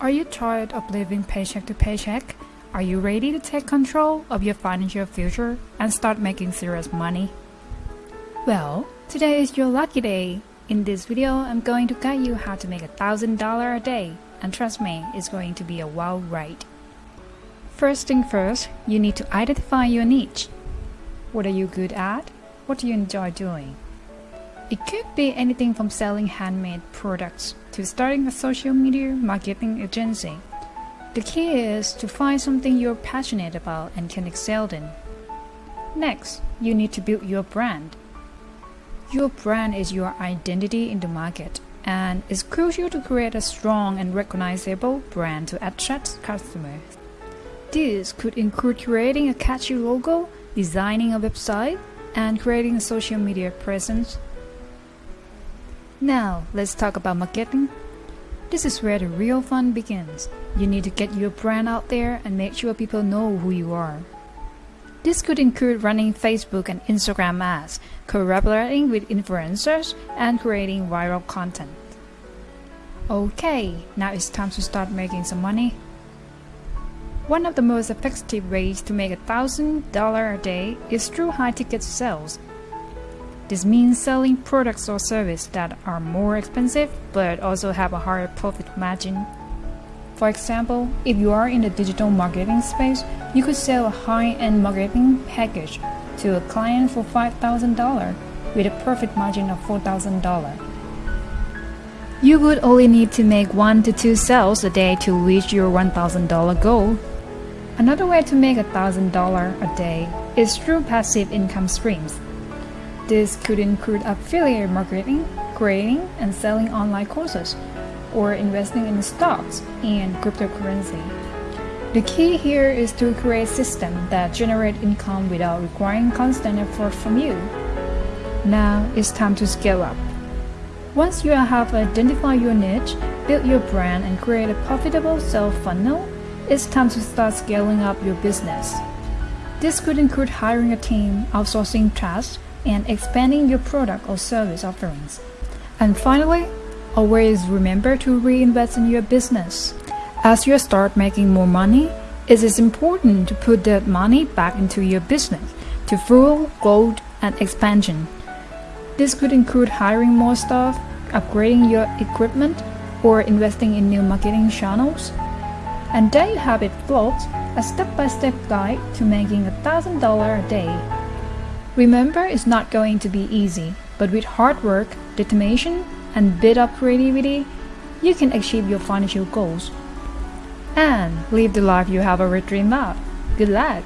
Are you tired of living paycheck to paycheck? Are you ready to take control of your financial future and start making serious money? Well, today is your lucky day. In this video, I'm going to guide you how to make a thousand dollar a day, and trust me, it's going to be a wild ride. First thing first, you need to identify your niche. What are you good at? What do you enjoy doing? It could be anything from selling handmade products to starting a social media marketing agency. The key is to find something you're passionate about and can excel in. Next, you need to build your brand. Your brand is your identity in the market, and it's crucial to create a strong and recognizable brand to attract customers. This could include creating a catchy logo, designing a website, and creating a social media presence now, let's talk about marketing. This is where the real fun begins. You need to get your brand out there and make sure people know who you are. This could include running Facebook and Instagram ads, collaborating with influencers, and creating viral content. Okay, now it's time to start making some money. One of the most effective ways to make a thousand dollar a day is through high ticket sales this means selling products or services that are more expensive but also have a higher profit margin. For example, if you are in the digital marketing space, you could sell a high-end marketing package to a client for $5,000 with a profit margin of $4,000. You would only need to make 1 to 2 sales a day to reach your $1,000 goal. Another way to make $1,000 a day is through passive income streams. This could include affiliate marketing, creating and selling online courses, or investing in stocks and cryptocurrency. The key here is to create systems that generate income without requiring constant effort from you. Now it's time to scale up. Once you have identified your niche, build your brand, and create a profitable sales funnel, it's time to start scaling up your business. This could include hiring a team, outsourcing tasks, and expanding your product or service offerings. And finally, always remember to reinvest in your business. As you start making more money, it is important to put that money back into your business to fuel growth and expansion. This could include hiring more staff, upgrading your equipment, or investing in new marketing channels. And there you have it, folks, a step-by-step -step guide to making a $1,000 a day Remember, it's not going to be easy, but with hard work, determination, and bit of creativity, you can achieve your financial goals and live the life you have already dreamed of. Good luck!